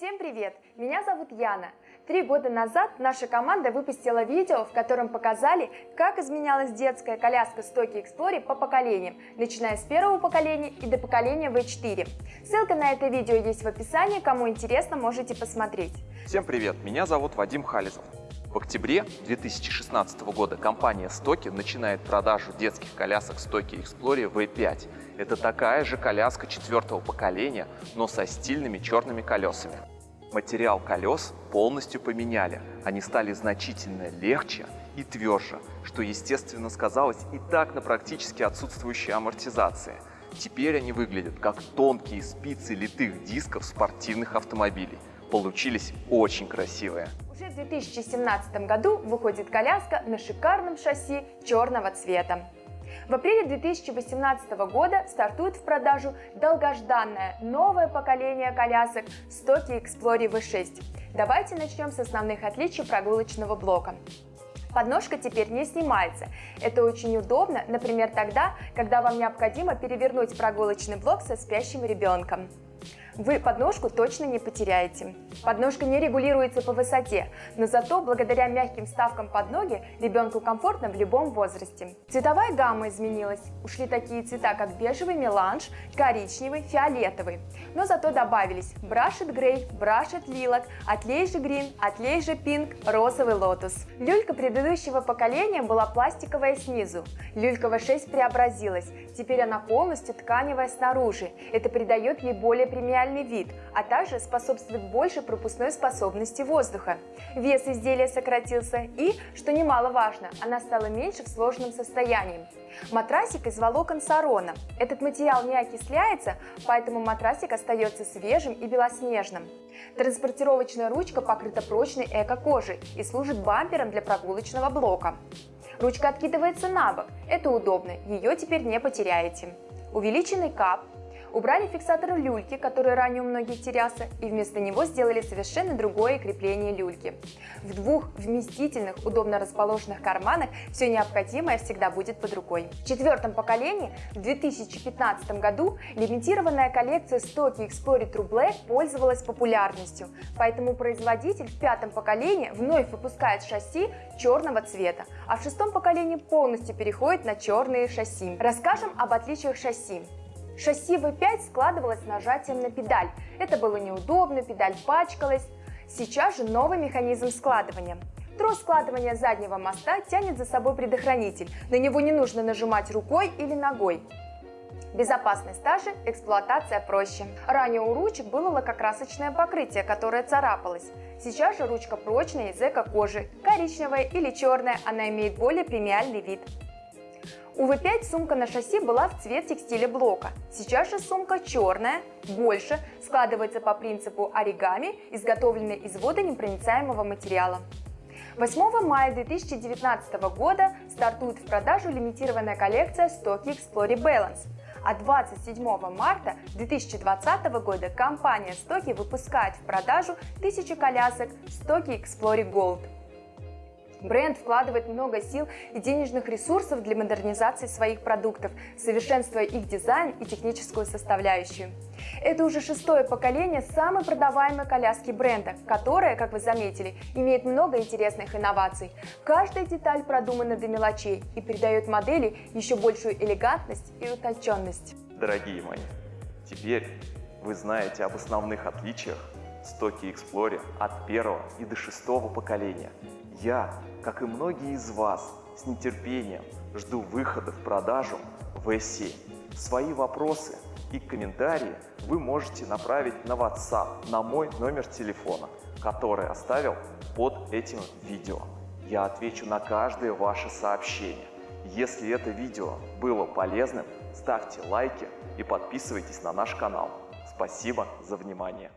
Всем привет! Меня зовут Яна. Три года назад наша команда выпустила видео, в котором показали, как изменялась детская коляска Stocky Explorer по поколениям, начиная с первого поколения и до поколения V4. Ссылка на это видео есть в описании, кому интересно, можете посмотреть. Всем привет! Меня зовут Вадим Хализов. В октябре 2016 года компания Stocky начинает продажу детских колясок Stocky Explorer V5. Это такая же коляска четвертого поколения, но со стильными черными колесами. Материал колес полностью поменяли, они стали значительно легче и тверже, что естественно сказалось и так на практически отсутствующей амортизации. Теперь они выглядят как тонкие спицы литых дисков спортивных автомобилей. Получились очень красивые. Уже в 2017 году выходит коляска на шикарном шасси черного цвета. В апреле 2018 года стартует в продажу долгожданное новое поколение колясок Stocky Explorer V6. Давайте начнем с основных отличий прогулочного блока. Подножка теперь не снимается. Это очень удобно, например, тогда, когда вам необходимо перевернуть прогулочный блок со спящим ребенком вы подножку точно не потеряете. Подножка не регулируется по высоте, но зато благодаря мягким вставкам под ноги ребенку комфортно в любом возрасте. Цветовая гамма изменилась. Ушли такие цвета, как бежевый меланж, коричневый, фиолетовый. Но зато добавились брашет грей, брашет лилок, отлей же грин, отлей же пинк, розовый лотос. Люлька предыдущего поколения была пластиковая снизу. Люлька V6 преобразилась. Теперь она полностью тканевая снаружи. Это придает ей более премиальный вид, а также способствует большей пропускной способности воздуха. Вес изделия сократился и, что немаловажно, она стала меньше в сложном состоянии. Матрасик из волокон сарона. Этот материал не окисляется, поэтому матрасик остается свежим и белоснежным. Транспортировочная ручка покрыта прочной эко-кожей и служит бампером для прогулочного блока. Ручка откидывается на бок, это удобно, ее теперь не потеряете. Увеличенный кап, Убрали фиксатор люльки, который ранее у многих терялся, и вместо него сделали совершенно другое крепление люльки. В двух вместительных, удобно расположенных карманах все необходимое всегда будет под рукой. В четвертом поколении в 2015 году лимитированная коллекция Stocky Explorer True Black пользовалась популярностью, поэтому производитель в пятом поколении вновь выпускает шасси черного цвета, а в шестом поколении полностью переходит на черные шасси. Расскажем об отличиях шасси. Шасси V5 складывалось нажатием на педаль. Это было неудобно, педаль пачкалась. Сейчас же новый механизм складывания. Трос складывания заднего моста тянет за собой предохранитель. На него не нужно нажимать рукой или ногой. Безопасность та же, эксплуатация проще. Ранее у ручек было лакокрасочное покрытие, которое царапалось. Сейчас же ручка прочная из эко-кожи, коричневая или черная, она имеет более премиальный вид. У V5 сумка на шасси была в цвет текстиля блока. Сейчас же сумка черная, больше, складывается по принципу оригами, изготовленной из водонепроницаемого материала. 8 мая 2019 года стартует в продажу лимитированная коллекция Stocky Explorer Balance. А 27 марта 2020 года компания Stocky выпускает в продажу тысячи колясок Stocky Explorer Gold. Бренд вкладывает много сил и денежных ресурсов для модернизации своих продуктов, совершенствуя их дизайн и техническую составляющую. Это уже шестое поколение самой продаваемой коляски бренда, которая, как вы заметили, имеет много интересных инноваций. Каждая деталь продумана до мелочей и придает модели еще большую элегантность и утонченность. Дорогие мои, теперь вы знаете об основных отличиях Stocky Explorer от первого и до шестого поколения. Я, как и многие из вас, с нетерпением жду выхода в продажу V7. Свои вопросы и комментарии вы можете направить на WhatsApp на мой номер телефона, который оставил под этим видео. Я отвечу на каждое ваше сообщение. Если это видео было полезным, ставьте лайки и подписывайтесь на наш канал. Спасибо за внимание.